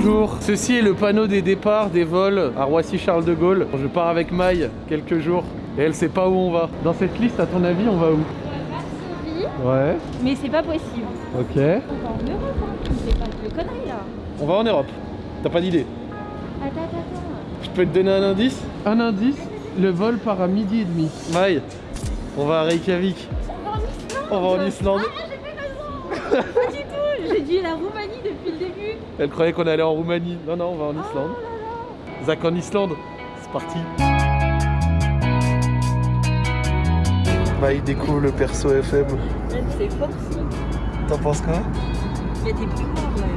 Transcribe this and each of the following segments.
Bonjour, ceci est le panneau des départs des vols à Roissy-Charles de Gaulle. Je pars avec Maï quelques jours et elle sait pas où on va. Dans cette liste, à ton avis, on va où? Ouais, Mais c'est pas possible. ok. On va en Europe, hein. C'est pas de conneries là. On va en Europe. T'as pas d'idée Attends, attends, attends. Je peux te donner un indice? Un indice, le vol part à midi et demi. Maï, on va à Reykjavik. On va en Islande. On va en Islande. Ah, Pas du tout J'ai dit la Roumanie depuis le début. Elle croyait qu'on allait en Roumanie. Non, non, on va en Islande. Oh Zach en Islande. C'est parti. Maï découvre le perso FM. C'est. T'en penses quoi? Il y a des plus graves là.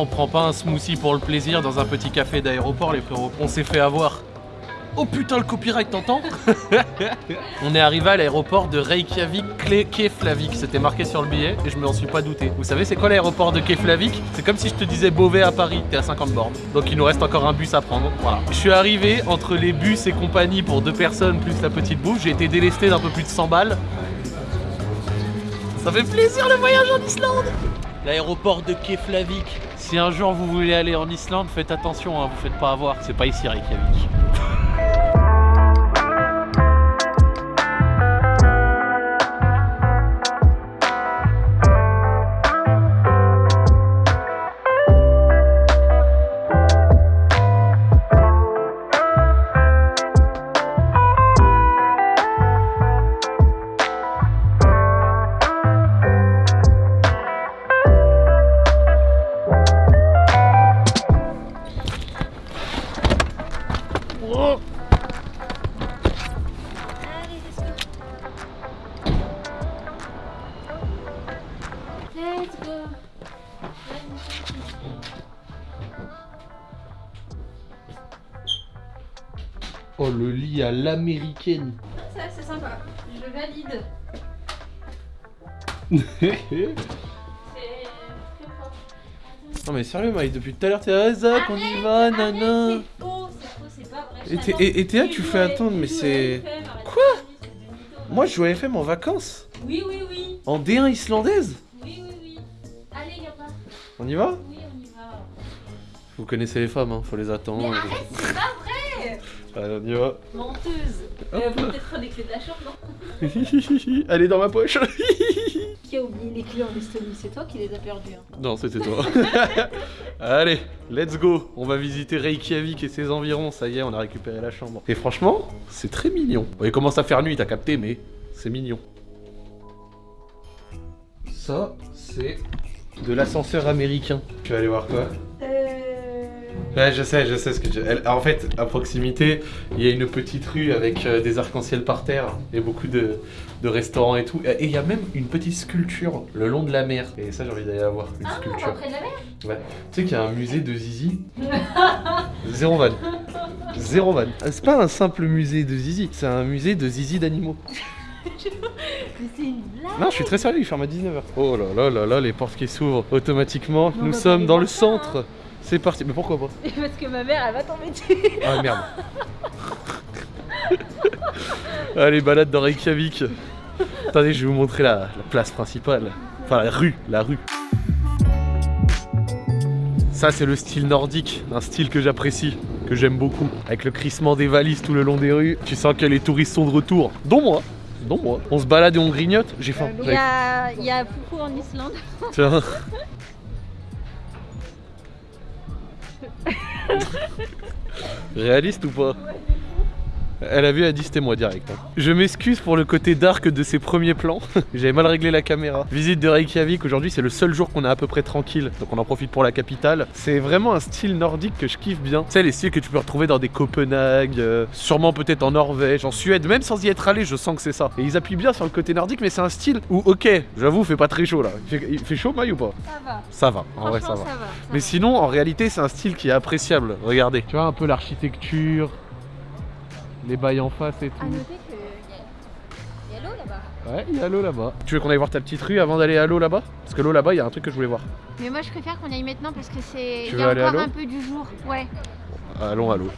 On prend pas un smoothie pour le plaisir dans un petit café d'aéroport, les frérots. On s'est fait avoir. Oh putain, le copyright, t'entends On est arrivé à l'aéroport de Reykjavik Keflavik. C'était marqué sur le billet et je m'en suis pas douté. Vous savez, c'est quoi l'aéroport de Keflavik? C'est comme si je te disais Beauvais à Paris. T'es à 50 bornes. Donc il nous reste encore un bus à prendre. Voilà. Je suis arrivé entre les bus et compagnie pour deux personnes plus la petite bouffe. J'ai été délesté d'un peu plus de 100 balles. Ça fait plaisir le voyage en Islande L'aéroport de Keflavik. Si un jour vous voulez aller en Islande, faites attention, hein, vous faites pas avoir. C'est pas ici Reykjavik. à l'américaine. Ça, c'est sympa. Je valide. non C'est très fort. mais sérieux, Maï, depuis tout à l'heure, t'es à Zach, on y va, nana. Et t'es- Théa, Tu fais attendre, mais c'est- Quoi Moi, je joue à FM en vacances. Oui, oui, oui. En D1 islandaise. Oui, oui, oui. Allez, Gapa. On y va? Oui, on y va. Vous connaissez les femmes, hein, faut les attendre. Mais arrête, c'est pas vrai Allez, on y va. Menteuse. Euh, faut peut-être des clés de la chambre, non Elle est dans ma poche. Qui a oublié les clés en Estonie C'est toi qui les as perdues. Hein. non, c'était toi. Allez, let's go. On va visiter Reykjavik et ses environs. Ça y est, on a récupéré la chambre. Et franchement, c'est très mignon. Bon, il commence à faire nuit, t'as capté, mais c'est mignon. Ça, c'est de l'ascenseur américain. Tu vas aller voir quoi? Ouais, je sais, je sais ce que tu... elle- En fait, à proximité, il y a une petite rue avec euh, des arcs-en-ciel par terre et beaucoup de, de restaurants et tout. Et il y a même une petite sculpture le long de la mer. Et ça, j'ai envie d'aller la voir, une Ah, sculpture. près de la mer Ouais. Tu sais qu'il y a un musée de Zizi? Zéro van. Zéro van. Euh, C'est pas un simple musée de Zizi, c'est un musée de Zizi d'animaux. Une blague Non, je suis très sérieux, il ferme à 19h. Oh là là là là, les portes qui s'ouvrent automatiquement. Nous sommes dans le hein. C'est parti. Mais pourquoi pas Parce que ma mère, elle va tomber dessus. Ah merde. Allez, balade dans Reykjavik. Attendez, je vais vous montrer la, la place principale. Enfin, la rue, la rue. Ça, c'est le style nordique, un style que j'apprécie, que j'aime beaucoup. Avec le crissement des valises tout le long des rues. Tu sens que les touristes sont de retour. Dont moi. Dont moi. On se balade et on grignote. J'ai faim. Il y a, il y a en Islande. Tiens. Réaliste ou pas? Elle a vu, elle a dit c'était moi direct. hein. Je m'excuse pour le côté dark de ces premiers plans. J'avais mal réglé la caméra. Visite de Reykjavik, aujourd'hui c'est le seul jour qu'on est à peu près tranquille. Donc on en profite pour la capitale. C'est vraiment un style nordique que je kiffe bien. Tu sais, les styles que tu peux retrouver dans des Copenhague, euh, sûrement peut-être en Norvège, en Suède. Même sans y être allé, je sens que c'est ça. Et ils appuient bien sur le côté nordique, mais c'est un style où, ok, j'avoue, fait pas très chaud là. Il fait, il fait chaud, Maï ou pas? Ça va. Ça va, en vrai ça va. ça va. ça Mais va. sinon, en réalité, c'est un style qui est appréciable. Regardez. Tu vois un peu l'architecture. Les bails en face et À tout. noter qu'il y, a- l'eau là-bas. Ouais, il y a l'eau là-bas. Tu veux qu'on aille voir ta petite rue avant d'aller à l'eau là-bas? Parce que l'eau là-bas, il y a un truc que je voulais voir. Mais moi je préfère qu'on aille maintenant parce que c'est. Tu Il y veux a aller à encore l'eau? un peu du jour. Ouais. Allons à l'eau.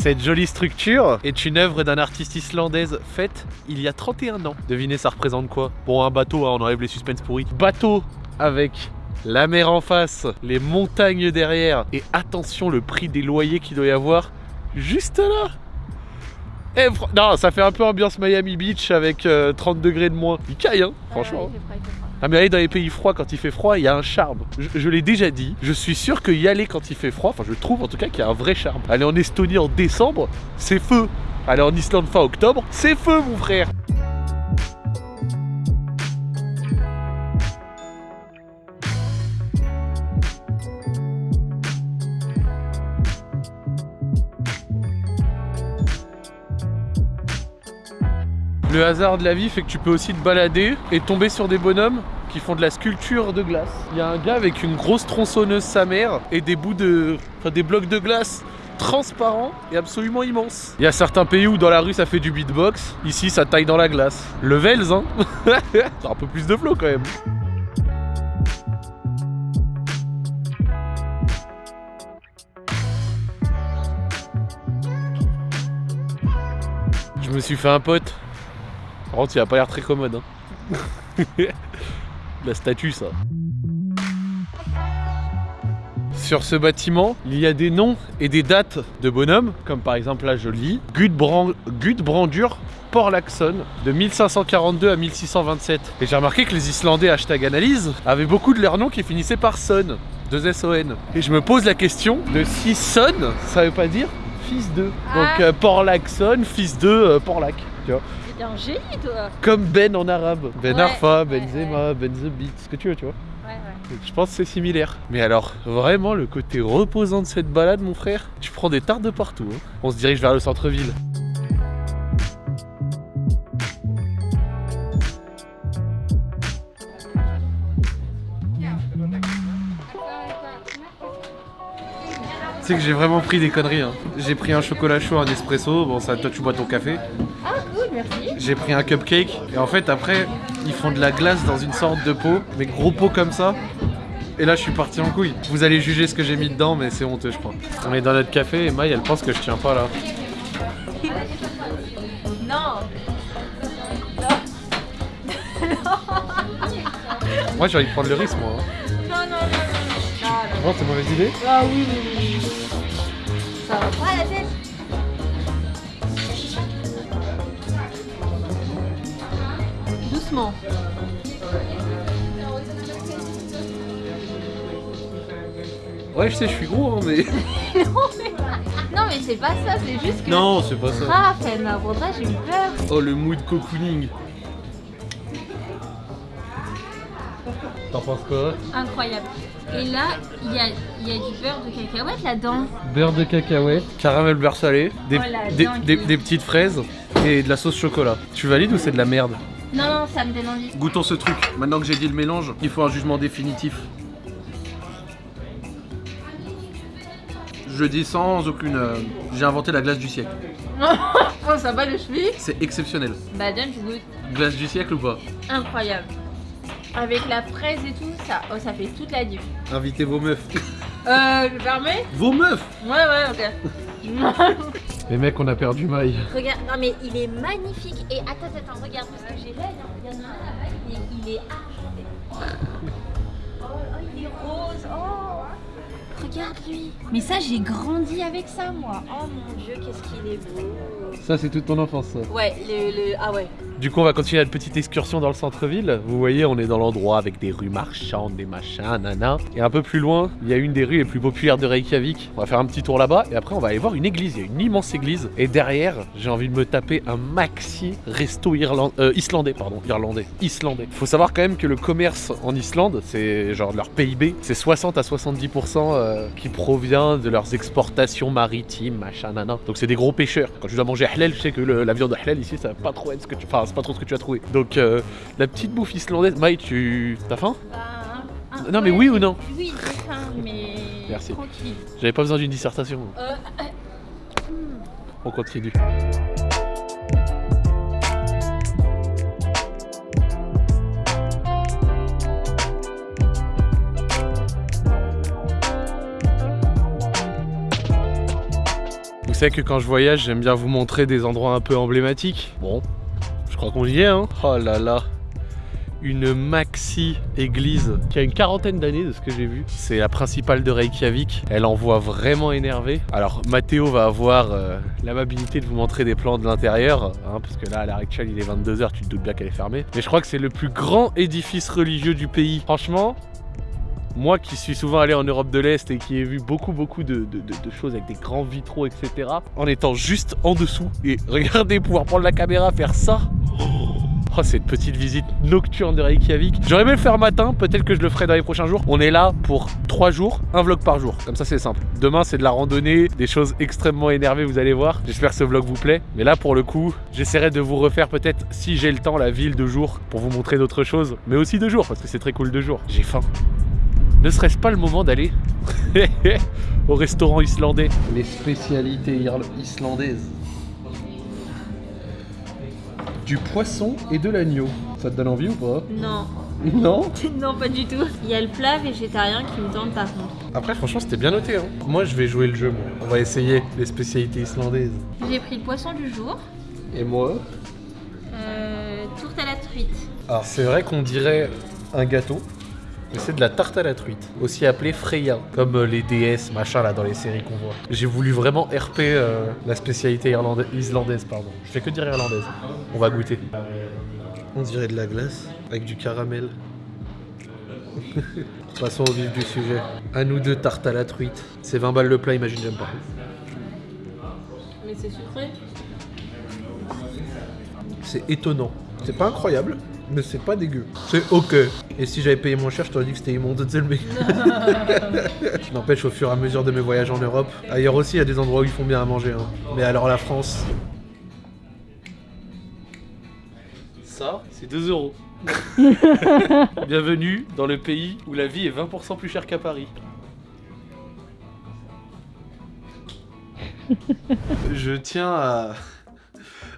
Cette jolie structure est une œuvre d'un artiste islandaise faite il y a 31 ans. Devinez, ça représente quoi? Bon, un bateau, hein, on enlève les suspens pourris. Bateau avec la mer en face, les montagnes derrière, et attention le prix des loyers qu'il doit y avoir juste là. Eh, fr- non, ça fait un peu ambiance Miami Beach avec euh, 30 degrés de moins. Il caille, hein, franchement. Ouais, Ah mais aller dans les pays froids quand il fait froid, il y a un charme. Je, je l'ai déjà dit, je suis sûr que y aller quand il fait froid, enfin je trouve en tout cas qu'il y a un vrai charme. Aller en Estonie en décembre, c'est feu. Aller en Islande fin octobre, c'est feu mon frère. Le hasard de la vie fait que tu peux aussi te balader et tomber sur des bonhommes qui font de la sculpture de glace. Il y a un gars avec une grosse tronçonneuse sa mère et des bouts de. des blocs de glace transparents et absolument immenses. Il y a certains pays où dans la rue ça fait du beatbox, ici ça taille dans la glace. Levels hein C'est un peu plus de flow quand même. Je me suis fait un pote. Par contre, il a pas l'air très commode. Hein. La statue, ça. Sur ce bâtiment, il y a des noms et des dates de bonhommes, comme par exemple là je lis, Gudbrand- Gudbrandur Porlaxon de 1542 à 1627. Et j'ai remarqué que les Islandais hashtag analyse avaient beaucoup de leurs noms qui finissaient par son, deux S-O-N. Et je me pose la question de si son, ça veut pas dire fils de. Donc Ah. euh, Porlaxon, fils de euh, Porlac. Tu vois T'es un génie toi comme Ben en arabe. Ben Ouais, Arfa, Benzema, Ben The Beat, ce que tu veux, tu vois. Ouais, ouais. Je pense que c'est similaire. Mais alors, vraiment, le côté reposant de cette balade, mon frère, tu prends des tartes de partout. hein. On se dirige vers le centre-ville. Tu sais que j'ai vraiment pris des conneries. hein. J'ai pris un chocolat chaud, un espresso. Bon, ça, toi, tu bois ton café. Ah merci. J'ai pris un cupcake et en fait après ils font de la glace dans une sorte de pot, mais gros pot comme ça. Et là je suis parti en couille. Vous allez juger ce que j'ai mis dedans mais c'est honteux je crois. On est dans notre café et Maï elle pense que je tiens pas là. Non Moi j'ai envie de prendre le risque moi. hein. Non, non, non, non, non. Tu penses c'est mauvaise idée? Ah oui, oui, oui. Ça va pas la tête Doucement. Ouais je sais je suis gros hein, mais... Non mais c'est pas ça, c'est juste que... non c'est pas ça. Ah, ma j'ai eu peur. Oh le mood cocooning. T'en penses quoi Incroyable. Et là, il y a, il y a du beurre de cacahuète là-dedans. Beurre de cacahuète, caramel beurre salé, des, Oh, la des- dinguerie. des- des petites fraises et de la sauce chocolat. Tu valides ou c'est de la merde? Non, non, ça me donne envie. Goûtons ce truc. Maintenant que j'ai dit le mélange, il faut un jugement définitif. Je dis sans aucune. euh, J'ai inventé la glace du siècle. oh, ça va le cheville C'est exceptionnel. Bah, donne, je goûte. Glace du siècle ou pas? Incroyable. Avec la fraise et tout, ça, oh, ça fait toute la diff. Invitez vos meufs. Euh, je permets Vos meufs? Ouais, ouais, ok. Les mecs, on a perdu maille. Regarde, non mais il est magnifique. Et attends, attends, regarde parce que j'ai hein. Il y en a un là-bas, il est, il est argenté. Oh, oh, il est rose. Oh, regarde lui. Mais ça, j'ai grandi avec ça, moi. Oh mon dieu, qu'est-ce qu'il est beau. Ça, c'est toute ton enfance, ça. Ouais, le, le- Ah ouais. Du coup, on va continuer notre petite excursion dans le centre-ville. Vous voyez, on est dans l'endroit avec des rues marchandes, des machins, nana. Et un peu plus loin, il y a une des rues les plus populaires de Reykjavik. On va faire un petit tour là-bas et après, on va aller voir une église. Il y a une immense église. Et derrière, j'ai envie de me taper un maxi resto irland- euh, islandais. Pardon, irlandais. Islandais. Faut savoir quand même que le commerce en Islande, c'est genre leur PIB, c'est 60 à 70% euh, qui provient de leurs exportations maritimes, machin, nana. Donc c'est des gros pêcheurs. Quand tu dois manger halal, je sais que le- la viande halal ici, ça va pas trop être ce que tu. Enfin, c'est pas trop ce que tu as trouvé. Donc euh, la petite bouffe islandaise. Maï, tu. T'as faim? Bah, un- un- Non, mais ouais, oui ou non? Oui, j'ai faim, mais. Merci. Tranquille. J'avais pas besoin d'une dissertation. Euh, On continue. Vous savez que quand je voyage, j'aime bien vous montrer des endroits un peu emblématiques. Bon, crois qu'on y est, hein. Oh là là une maxi église qui a une quarantaine d'années de ce que j'ai vu. C'est la principale de Reykjavik. Elle envoie vraiment énervé. Alors Mathéo va avoir euh, l'amabilité de vous montrer des plans de l'intérieur, hein, parce que là à l'heure actuelle il est 22h, tu te doutes bien qu'elle est fermée. Mais je crois que c'est le plus grand édifice religieux du pays. Franchement, moi qui suis souvent allé en Europe de l'Est et qui ai vu beaucoup beaucoup de, choses avec des grands vitraux, etc. En étant juste en dessous et regardez pouvoir prendre la caméra, faire ça. Oh, cette petite visite nocturne de Reykjavik. J'aurais aimé le faire matin, peut-être que je le ferai dans les prochains jours. On est là pour 3 jours, un vlog par jour. Comme ça, c'est simple. Demain, c'est de la randonnée, des choses extrêmement énervées, vous allez voir. J'espère que ce vlog vous plaît. Mais là, pour le coup, j'essaierai de vous refaire peut-être, si j'ai le temps, la ville de jour pour vous montrer d'autres choses. Mais aussi de jour, parce que c'est très cool de jour. J'ai faim. Ne serait-ce pas le moment d'aller au restaurant islandais Les spécialités islandaises. Du poisson et de l'agneau. Ça te donne envie ou pas? Non. Non? Non, pas du tout. Il y a le plat végétarien qui me tente par contre. Après, franchement, c'était bien noté. Hein. Moi, je vais jouer le jeu. moi. On va essayer les spécialités islandaises. J'ai pris le poisson du jour. Et moi? Euh, tourte à la truite. Alors, c'est vrai qu'on dirait un gâteau. Mais c'est de la tarte à la truite, aussi appelée Freya, comme euh, les déesses, machin, là, dans les séries qu'on voit. J'ai voulu vraiment RP euh, la spécialité islandaise, pardon. Je fais que dire irlandaise. On va goûter. On dirait de la glace, avec du caramel. Passons au vif du sujet. À nous deux, tarte à la truite. C'est 20 balles le plat, imagine, j'aime pas. Mais c'est sucré. C'est étonnant. C'est pas incroyable, mais c'est pas dégueu. C'est ok. Et si j'avais payé moins cher, je t'aurais dit que c'était immonde, le mec. N'empêche, au fur et à mesure de mes voyages en Europe, ailleurs aussi, il y a des endroits où ils font bien à manger. hein. Mais alors la France? Ça, c'est 2 euros. Bienvenue dans le pays où la vie est 20% plus chère qu'à Paris. Je tiens à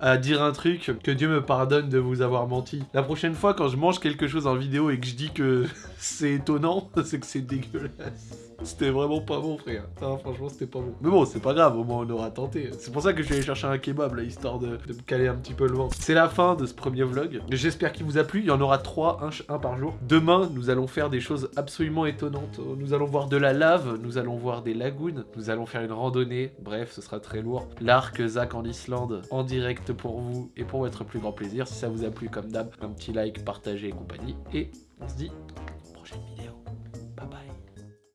à dire un truc, que Dieu me pardonne de vous avoir menti. La prochaine fois, quand je mange quelque chose en vidéo et que je dis que c'est étonnant, c'est que c'est dégueulasse. C'était vraiment pas bon, frère. Franchement, c'était pas bon. Mais bon, c'est pas grave, au moins on aura tenté. C'est pour ça que je suis allé chercher un kebab, là, histoire de, me caler un petit peu le ventre. C'est la fin de ce premier vlog. J'espère qu'il vous a plu. Il y en aura trois, un, ch- un par jour. Demain, nous allons faire des choses absolument étonnantes. Nous allons voir de la lave, nous allons voir des lagunes, nous allons faire une randonnée. Bref, ce sera très lourd. L'arc Zach en Islande, en direct pour vous et pour votre plus grand plaisir. Si ça vous a plu, comme d'hab, un petit like, partagez et compagnie. Et on se dit